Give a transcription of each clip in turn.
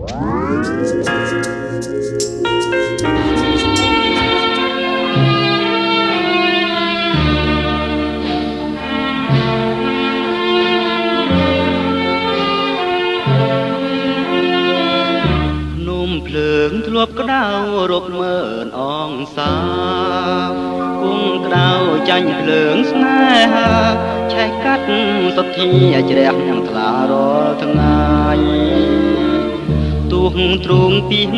ភ្លើងធ្លាប់ក្តៅរកមើលអងសាគង់ក្តៅចាញ់ភ្លើងស្នេហាឆែកកាត់សុទ្ធាជ្រះនឹងថ្លារាល់ថ្ងៃ ទូងទ្រូងពីង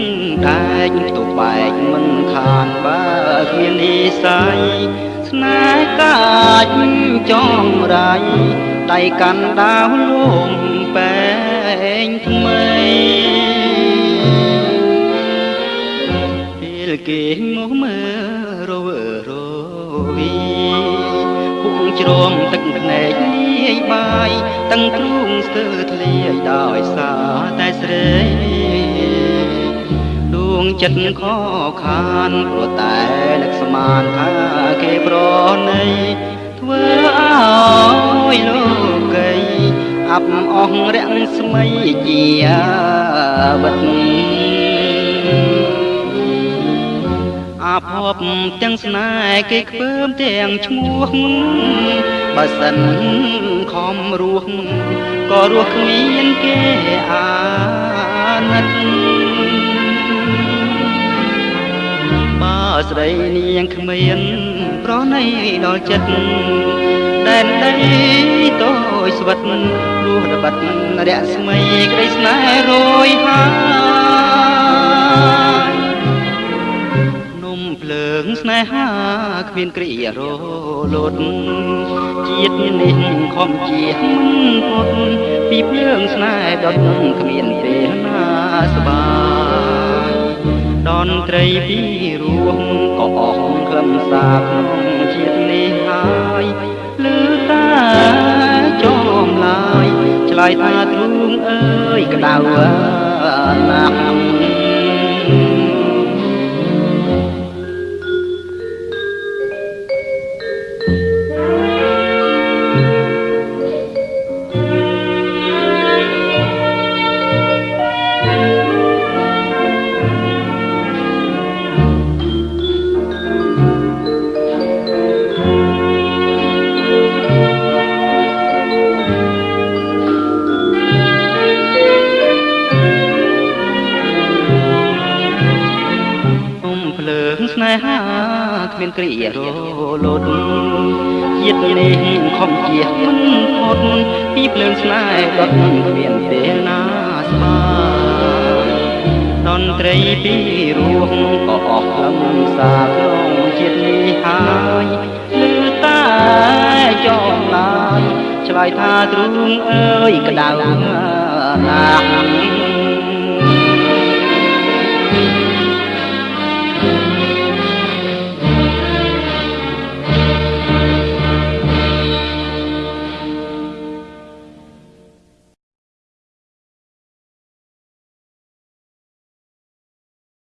ដែកទុកបែកមិនខានបើគ្មាននិស័យស្នេហ៍កាចចងរៃដៃកាន់ដាវលងបែងថ្មីគេមកមើលរវើរវីពុកជ្រមទឹកភ្នែកលាយបាយតឹងទ្រូងស្ទើធ្លាយដោយសារតែស្រីដួង ចិត្តខខានព្រោះតែនឹកស្មានថាគេប្រណីធ្វើឲ្យលោកីអាប់អស់រាំងស្មៃជាបិទអាភពទាំងស្នេហ៍គេខ្ពើមទាំងឈ្មោះបើសិនខំរស់ក៏រស់គ្មានគេអាណិត ស្រីនាងគ្មានប្រណីដល់ចិត្តដែនដីតូចស្វិតរស់របាត់រស្មីក្តីស្នេហ៍រយហាងស្នេហាគ្មានគ្រារលត់ជាតិនេះខំជាមិនផុតពីភ្លើងស្នេហ៍ដុតគ្មានពេលណាស្បាយដ នត្រីពីរោះក៏អស់ខ្លឹមសារក្នុងជាតិនេះហើយលឺតាចោមឡាយឆ្លើយថាទ្រូងអើយក្តៅណាស់ ស្នេហាគ្មានគ្រារលត់ជាតិនេះខំជាមិនផុតពីភ្លើងស្នេហ៍ដុតគ្មានពេលណាស្បាយតន្ត្រីពីរោះក៏អស់ខ្លឹមសារក្នុងជាតិនេះហើយលឺតែចងឡាយឆ្លើយថាទ្រូងអើយក្តៅណាស់